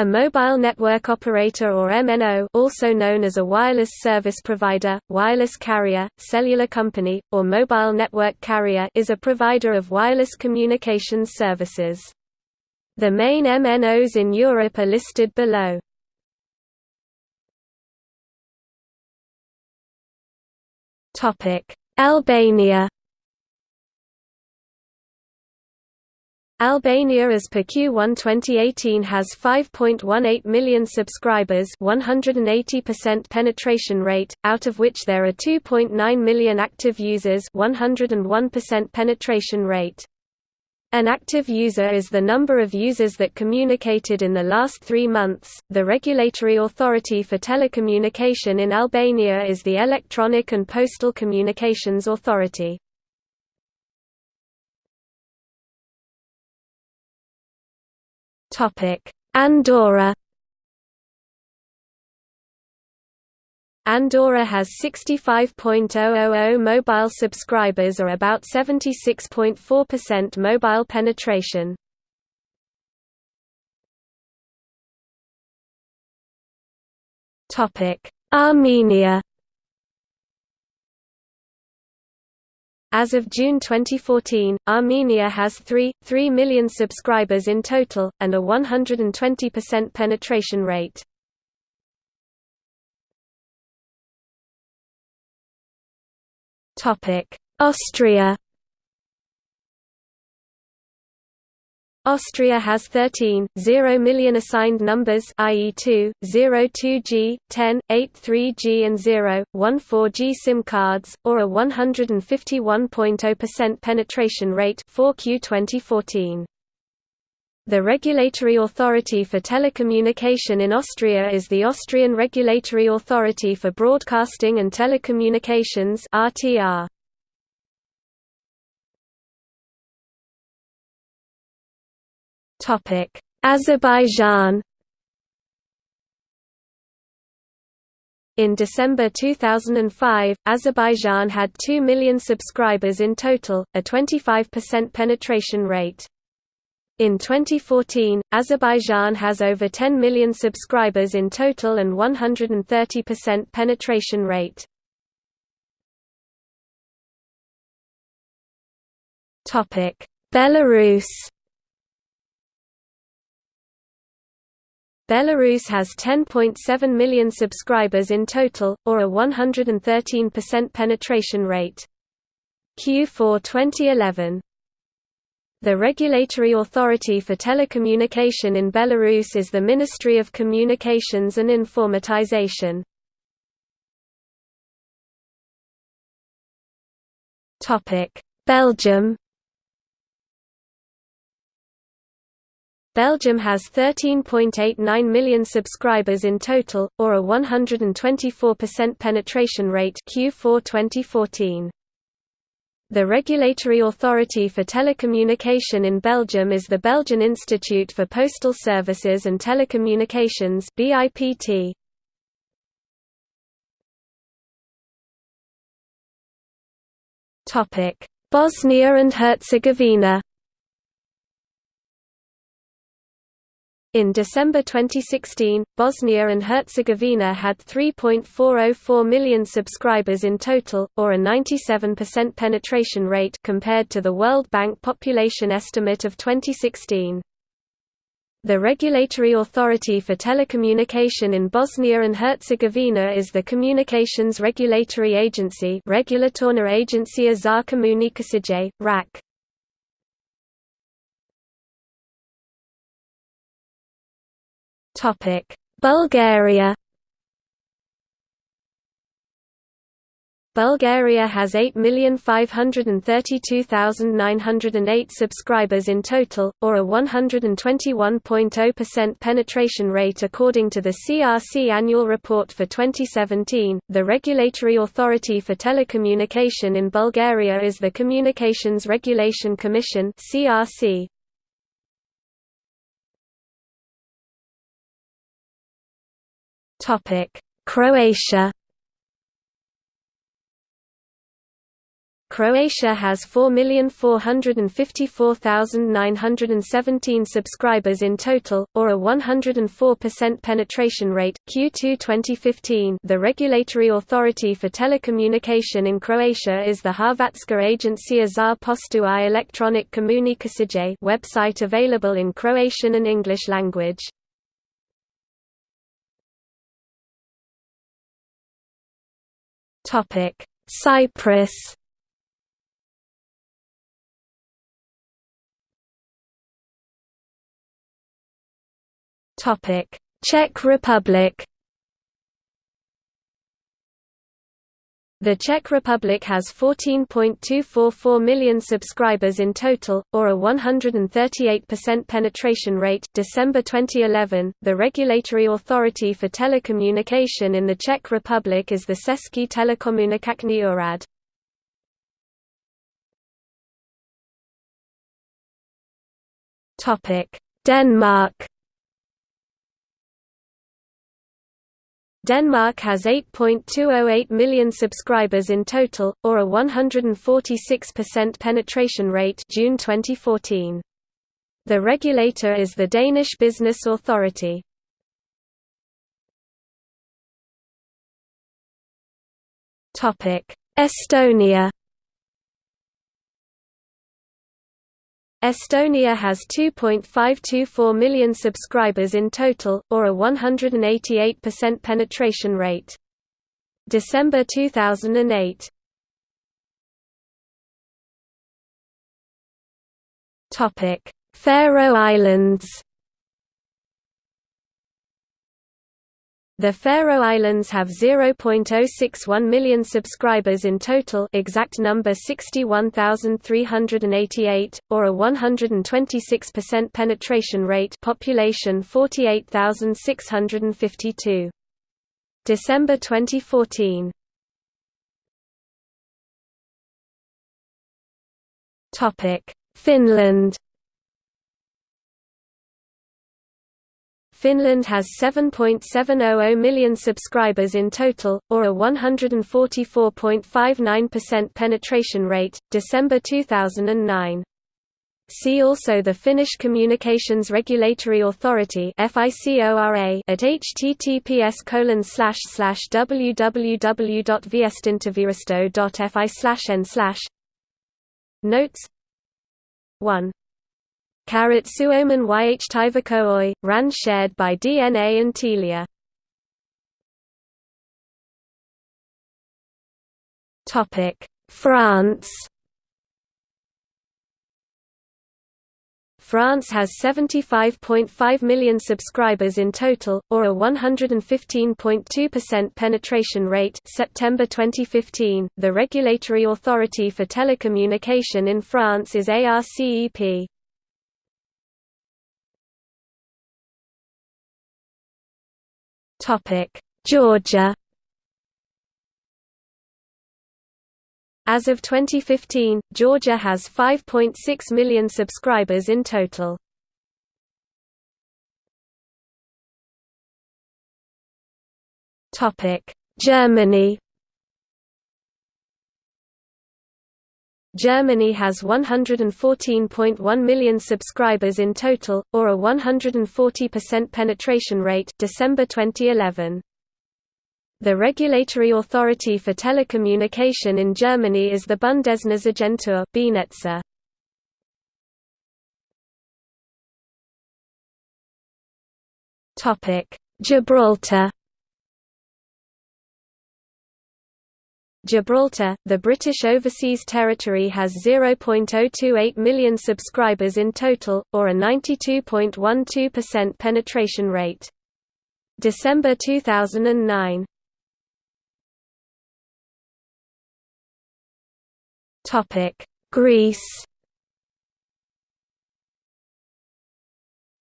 A mobile network operator or MNO also known as a wireless service provider, wireless carrier, cellular company, or mobile network carrier is a provider of wireless communications services. The main MNOs in Europe are listed below. Albania Albania as per Q1 2018 has 5.18 million subscribers 180% penetration rate, out of which there are 2.9 million active users 101% penetration rate. An active user is the number of users that communicated in the last three months. The regulatory authority for telecommunication in Albania is the Electronic and Postal Communications Authority. Andorra Andorra has 65.000 mobile subscribers or about 76.4% mobile penetration. Armenia As of June 2014, Armenia has 3, 3 million subscribers in total, and a 120% penetration rate. Austria Austria has 13, 0 million assigned numbers i.e. 2, 0 2G, 10, 8 3G and 0, 1 4G SIM cards, or a 151.0% penetration rate 4Q 2014. The regulatory authority for telecommunication in Austria is the Austrian Regulatory Authority for Broadcasting and Telecommunications RTR. Topic: Azerbaijan In December 2005, Azerbaijan had 2 million subscribers in total, a 25% penetration rate. In 2014, Azerbaijan has over 10 million subscribers in total and 130% penetration rate. Belarus Belarus has 10.7 million subscribers in total, or a 113% penetration rate. Q4 2011 The regulatory authority for telecommunication in Belarus is the Ministry of Communications and Informatization. Belgium Belgium has 13.89 million subscribers in total, or a 124% penetration rate Q4 2014. The regulatory authority for telecommunication in Belgium is the Belgian Institute for Postal Services and Telecommunications BIPT. Bosnia and Herzegovina In December 2016, Bosnia and Herzegovina had 3.404 million subscribers in total, or a 97% penetration rate compared to the World Bank population estimate of 2016. The regulatory authority for telecommunication in Bosnia and Herzegovina is the Communications Regulatory Agency Regulatorna Agencija za Komunikacije, RAK. Bulgaria Bulgaria has 8,532,908 subscribers in total, or a 121.0% penetration rate according to the CRC annual report for 2017. The regulatory authority for telecommunication in Bulgaria is the Communications Regulation Commission (CRC). Topic: Croatia. Croatia has 4,454,917 subscribers in total, or a 104% penetration rate. Q2 2015 The regulatory authority for telecommunication in Croatia is the Hrvatska Agencija za poštu i elektronic komunikacije website available in Croatian and English language. Cyprus Topic: Czech Republic. The Czech Republic has 14.244 million subscribers in total, or a 138% penetration rate. December 2011, the regulatory authority for telecommunication in the Czech Republic is the Český telekomunikační úřad. Topic: Denmark. Denmark has 8.208 million subscribers in total, or a 146% penetration rate June 2014. The regulator is the Danish Business Authority. Estonia Estonia has 2.524 million subscribers in total, or a 188% penetration rate. December 2008. Topic: Faroe Islands. The Faroe Islands have 0.061 million subscribers in total exact number 61,388, or a 126% penetration rate population 48,652. December 2014 Finland Finland has 7.700 million subscribers in total, or a 144.59% penetration rate, December 2009. See also the Finnish Communications Regulatory Authority FICORA at https www.viestintävirasto.fi n slash. Notes. 1 Carat Suomen yhtivakooi, RAN shared by DNA and Telia. France France has 75.5 million subscribers in total, or a 115.2% penetration rate September 2015. The regulatory authority for telecommunication in France is ARCEP. Georgia As of 2015, Georgia has 5.6 million subscribers in total. Topic: Germany Germany has 114.1 million subscribers in total, or a 140% penetration rate December 2011. The regulatory authority for telecommunication in Germany is the Bundesnetzagentur BNetza. Gibraltar Gibraltar, the British Overseas Territory has 0.028 million subscribers in total, or a 92.12% penetration rate. December 2009. Greece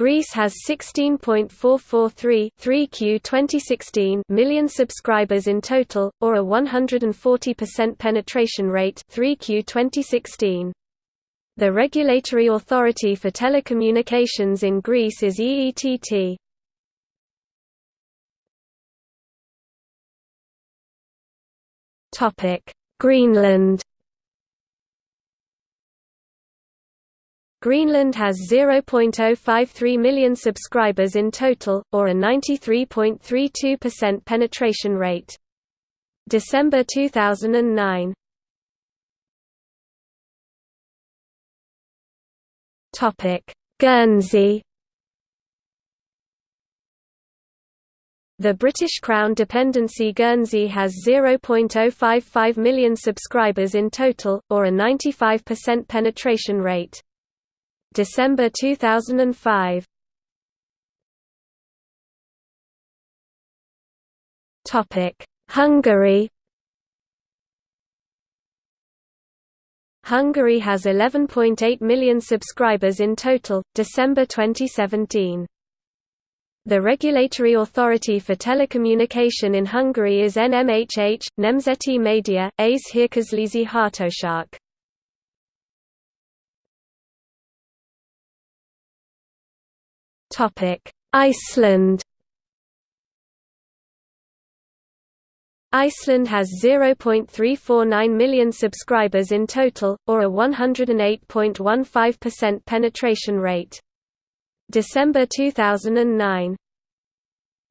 Greece has 16.443 3Q 2016 million subscribers in total, or a 140% penetration rate 3Q 2016. The regulatory authority for telecommunications in Greece is EETT. Greenland Greenland has 0.053 million subscribers in total, or a 93.32% penetration rate. December 2009 Guernsey The British Crown dependency Guernsey has 0.055 million subscribers in total, or a 95% penetration rate. December 2005 Topic Hungary Hungary has 11.8 million subscribers in total, December 2017. The regulatory authority for telecommunication in Hungary is NMHH, Nemzeti Média, AZ Hírközlési Hatóság. Iceland. Iceland has 0.349 million subscribers in total, or a 108.15% penetration rate. December 2009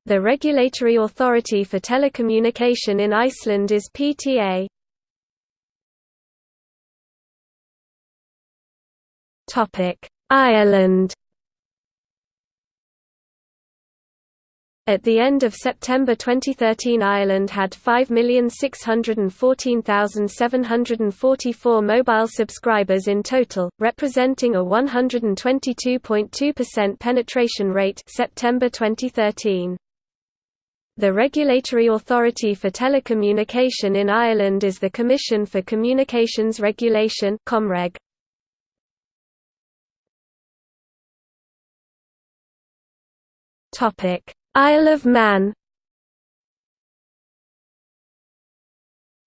The regulatory authority for telecommunication in Iceland is PTA. Ireland At the end of September 2013 Ireland had 5,614,744 mobile subscribers in total, representing a 122.2% penetration rate September 2013. The regulatory authority for telecommunication in Ireland is the Commission for Communications Regulation Comreg. Topic Isle of Man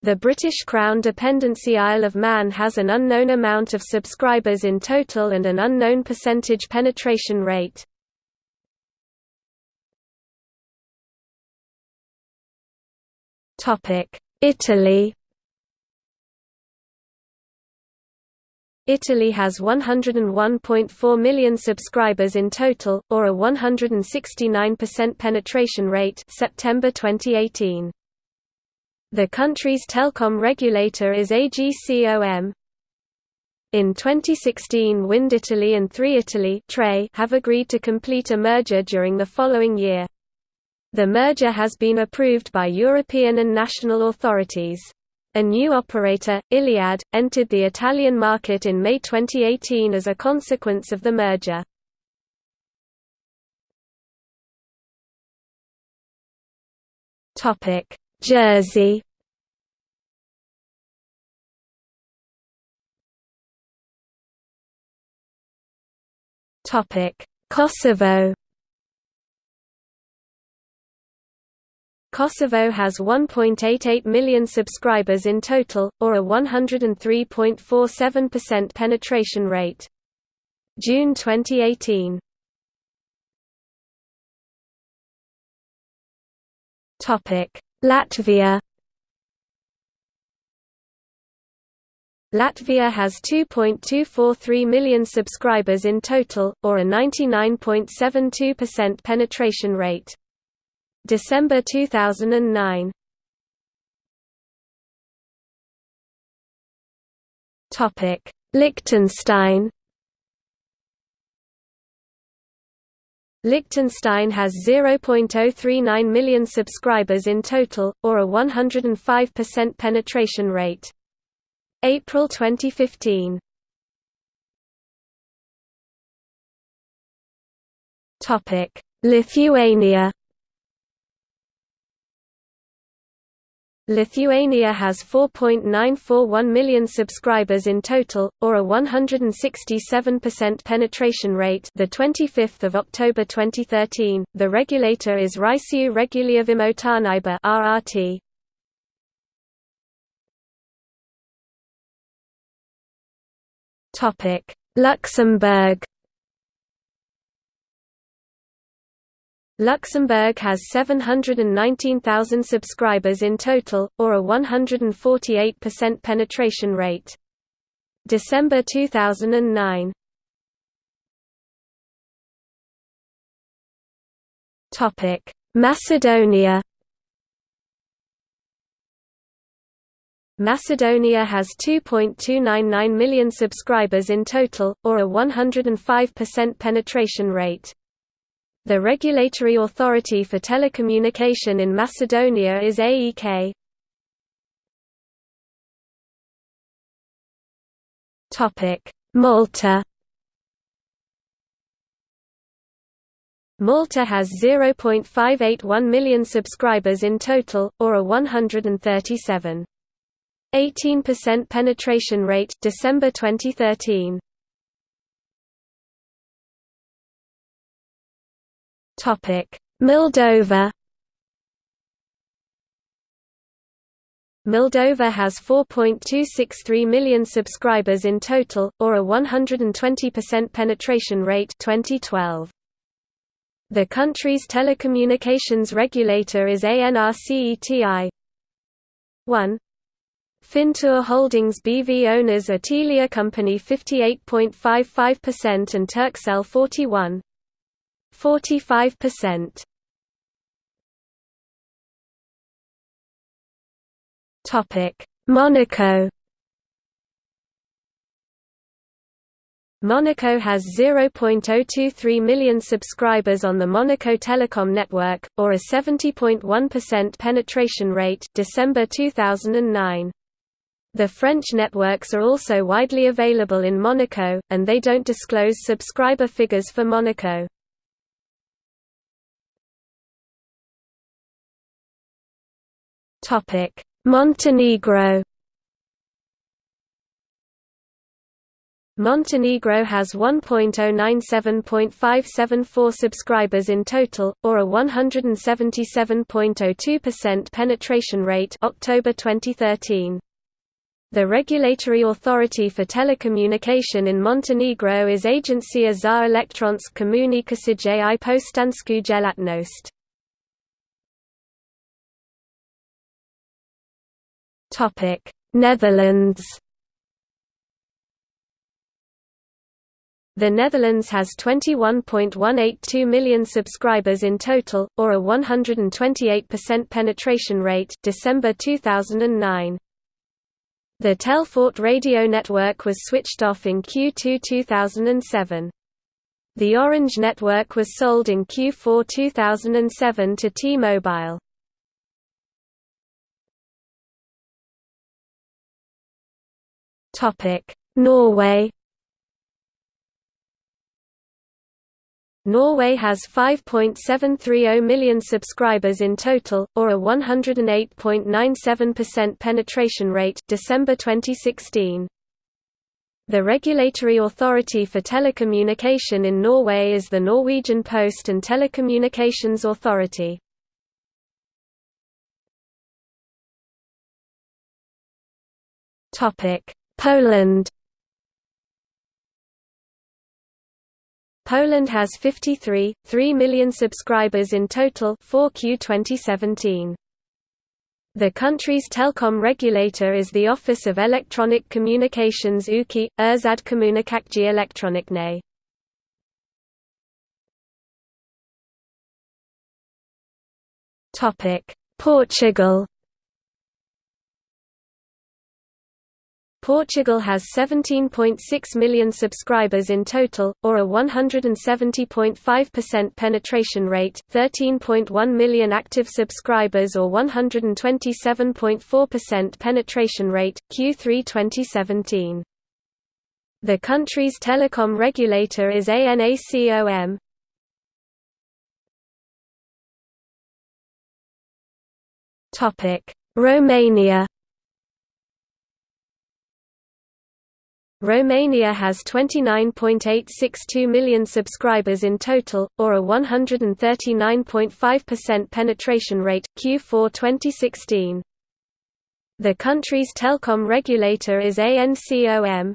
The British Crown dependency Isle of Man has an unknown amount of subscribers in total and an unknown percentage penetration rate. Italy Italy has 101.4 million subscribers in total, or a 169% penetration rate September 2018. The country's telecom regulator is AGCOM. In 2016 Wind Italy and 3 Italy have agreed to complete a merger during the following year. The merger has been approved by European and national authorities. A new operator, Iliad, entered the Italian market in May 2018 as a consequence of the merger. Jersey Kosovo Kosovo has 1.88 million subscribers in total, or a 103.47% penetration rate. June 2018. Latvia Latvia has 2.243 million subscribers in total, or a 99.72% penetration rate. December 2009 Topic: Liechtenstein. Liechtenstein has 0.039 million subscribers in total, or a 105% penetration rate. April 2015 Lithuania Lithuania has 4.941 million subscribers in total, or a 167% penetration rate. The 25th of October 2013. The regulator is Ryšių reguliavimo tarnyba (RRT). Topic: Luxembourg. Luxembourg has 719,000 subscribers in total, or a 148% penetration rate. December 2009 Macedonia Macedonia has 2.299 million subscribers in total, or a 105% penetration rate. The regulatory authority for telecommunication in Macedonia is AEK. Malta Malta has 0.581 million subscribers in total, or a 137. 18% penetration rate December 2013 Topic. Moldova Moldova has 4.263 million subscribers in total or a 120% penetration rate 2012 The country's telecommunications regulator is ANRCETI 1 Fintur Holdings BV owners are Telia Company 58.55% and Turkcell 41 45%. Topic: Monaco Monaco has 0.023 million subscribers on the Monaco Telecom network, or a 70.1% penetration rate December 2009. The French networks are also widely available in Monaco, and they don't disclose subscriber figures for Monaco. Montenegro Montenegro has 1.097.574 subscribers in total, or a 177.02% penetration rate October 2013. The regulatory authority for telecommunication in Montenegro is Agencija za elektronske komunikacije i poštansku djelatnost. Netherlands The Netherlands has 21.182 million subscribers in total, or a 128% penetration rate December 2009. The Telfort radio network was switched off in Q2 2007. The Orange network was sold in Q4 2007 to T-Mobile. Norway Norway has 5.730 million subscribers in total, or a 108.97% penetration rate December 2016. The regulatory authority for telecommunication in Norway is the Norwegian Post and Telecommunications Authority. Poland Poland has 53.3 million subscribers in total 4Q 2017. The country's telecom regulator is the Office of Electronic Communications UKI, Urzad Komunikacji Elektronicznej. Portugal Portugal has 17.6 million subscribers in total, or a 170.5% penetration rate, 13.1 million active subscribers or 127.4% penetration rate, Q3 2017. The country's telecom regulator is ANACOM. Romania Romania has 29.862 million subscribers in total, or a 139.5% penetration rate, Q4 2016. The country's telecom regulator is ANCOM.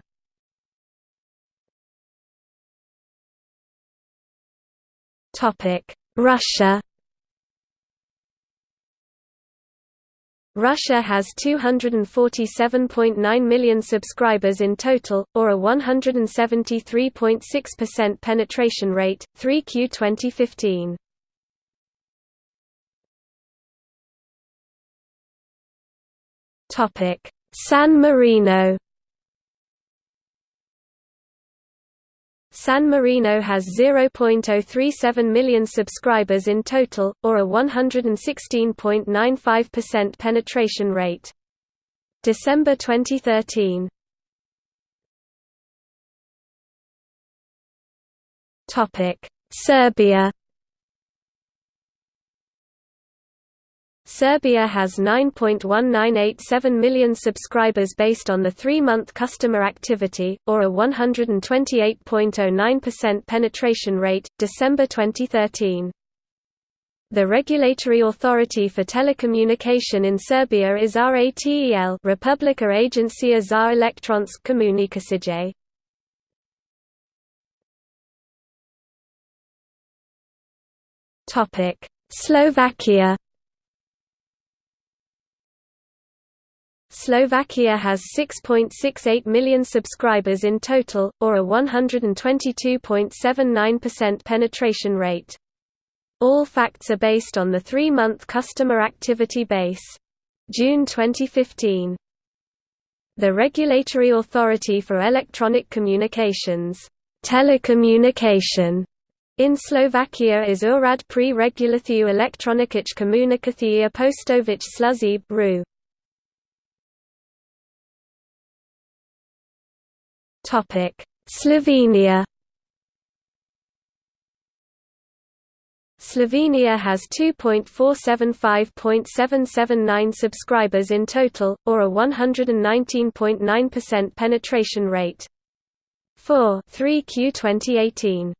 Russia Russia has 247.9 million subscribers in total, or a 173.6% penetration rate, 3Q 2015. San Marino San Marino has 0.037 million subscribers in total, or a 116.95% penetration rate. December 2013. Topic: Serbia Serbia has 9.1987 million subscribers based on the three-month customer activity, or a 128.09% penetration rate, December 2013. The regulatory authority for telecommunication in Serbia is RATEL Republika Agencija za elektronske komunikacije. Slovakia Slovakia has 6.68 million subscribers in total, or a 122.79% penetration rate. All facts are based on the three-month customer activity base. June 2015. The Regulatory Authority for Electronic Communications telecommunication in Slovakia is Úrad pre reguláciu elektronických komunikací a postových služeb RU. Slovenia Slovenia has 2.475.779 subscribers in total, or a 119.9% penetration rate. 4 3Q 2018.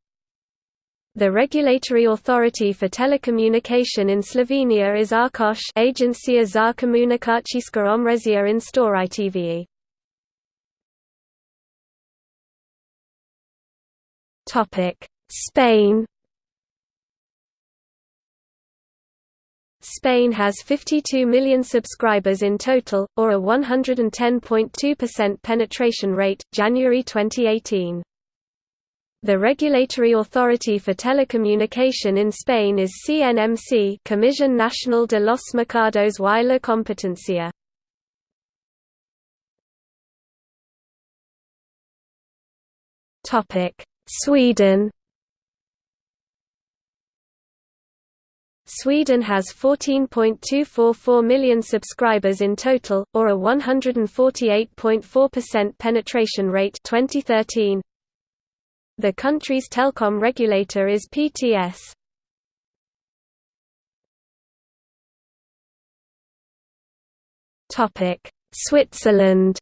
The regulatory authority for telecommunication in Slovenia is ARCOS Agencija za komunikacijska omrežja in storitev. Spain Spain has 52 million subscribers in total, or a 110.2% penetration rate, January 2018. The regulatory authority for telecommunication in Spain is CNMC Comisión Nacional de los Mercados y la Competencia. Sweden Sweden has 14.244 million subscribers in total, or a 148.4% penetration rate 2013. The country's telecom regulator is PTS. Switzerland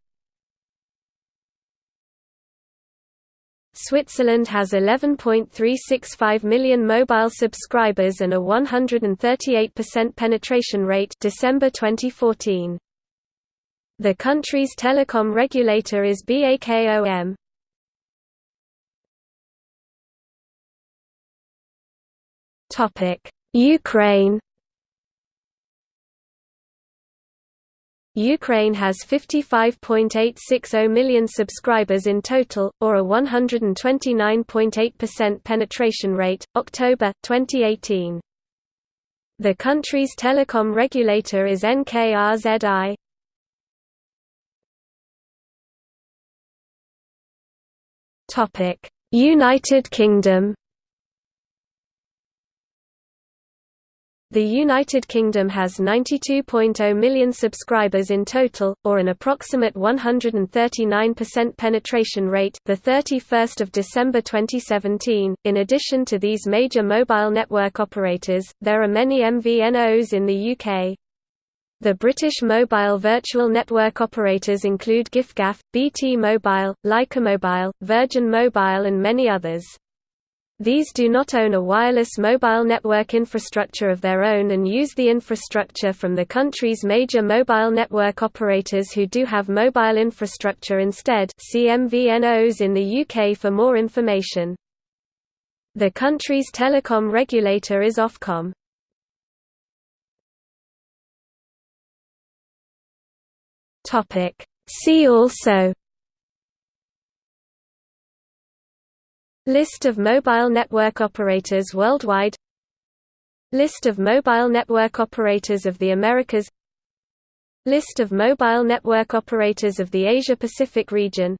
Switzerland has 11.365 million mobile subscribers and a 138% penetration rate December 2014. The country's telecom regulator is BAKOM. Ukraine Ukraine has 55.860 million subscribers in total, or a 129.8% penetration rate, October, 2018. The country's telecom regulator is NKRZI. United Kingdom The United Kingdom has 92.0 million subscribers in total, or an approximate 139% penetration rate. The 31st of December 2017. In addition to these major mobile network operators, there are many MVNOs in the UK. The British mobile virtual network operators include giffgaff, BT Mobile, Lycamobile, Virgin Mobile and many others. These do not own a wireless mobile network infrastructure of their own and use the infrastructure from the country's major mobile network operators who do have mobile infrastructure instead see MVNOs in the UK for more information. The country's telecom regulator is Ofcom. See also List of mobile network operators worldwide. List of mobile network operators of the Americas. List of mobile network operators of the Asia-Pacific region.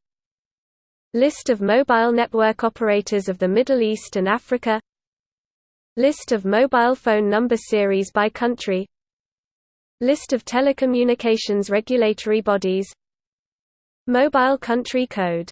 List of mobile network operators of the Middle East and Africa. List of mobile phone number series by country. List of telecommunications regulatory bodies. Mobile country code